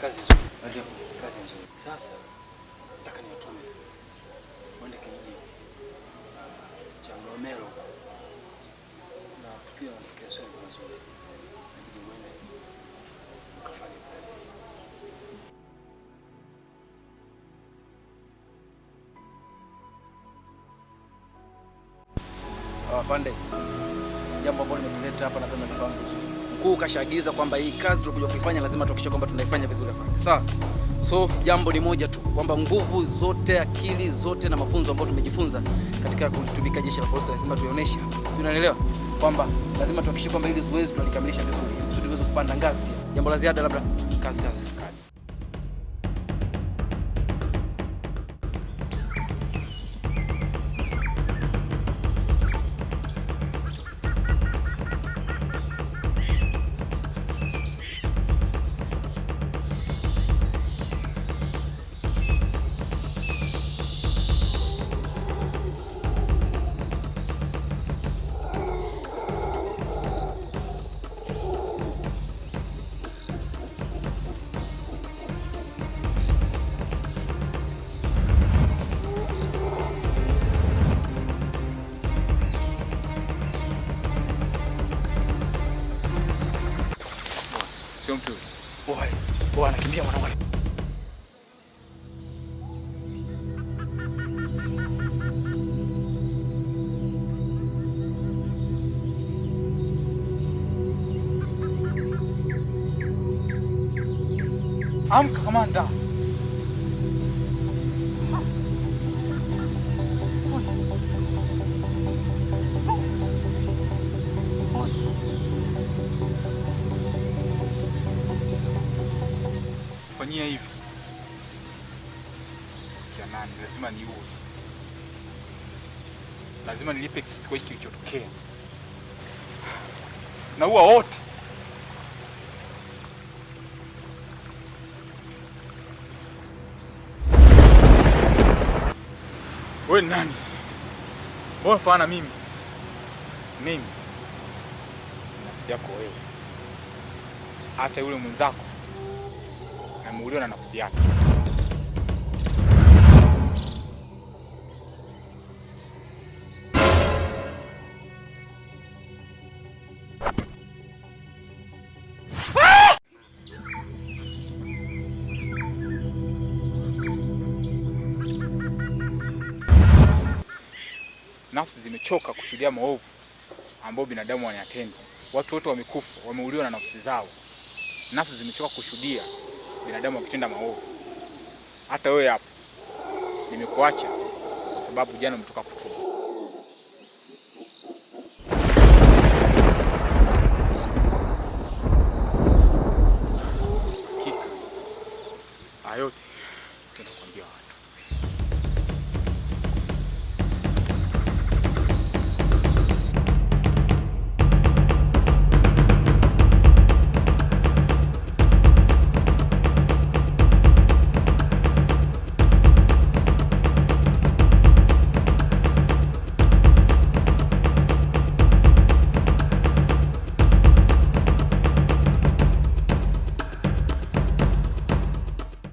kazi nzuri. Ndio. Kazi nzuri. Sasa nataka niwatume mwende kijiji ah, cha Mlomero na tukio yanatokea sio mazuri, inabidi mwende mkafanye upelelezi. Afande, jambo ambalo limetuleta hapa nadhani nifahamu vizuri. Mkuu kashaagiza kwamba hii kazi tulikuja kuifanya lazima tuhakikishe kwamba tunaifanya vizuri hapa. Sawa? So jambo ni moja tu kwamba nguvu zote, akili zote na mafunzo ambayo tumejifunza katika kulitumika jeshi la polisi lazima tuyaoneshe. Unaelewa? Kwamba lazima tuhakikishe kwamba ili zoezi tunalikamilisha vizuri kusudi tuweze kupanda ngazi pia. Jambo la ziada labda kazi kazi kazi. Boy anakimbia mwanangu. Amka kamanda. Fanyia hivi. Jamani, lazima niue. Lazima nilipe kisasi kwa hiki kilichotokea. Naua wote. Wewe nani? Wewe fana mimi. Mimi. Nafsi yako wewe. Hata yule mwenzako ameuliwa na nafsi yake. Nafsi zimechoka kushuhudia maovu ambayo binadamu wanayatenda. Watu wote wamekufa, wameuliwa na nafsi zao. Nafsi zimechoka kushuhudia binadamu wakitenda maovu. Hata wewe hapo nimekuacha kwa sababu jana umetoka kutubu.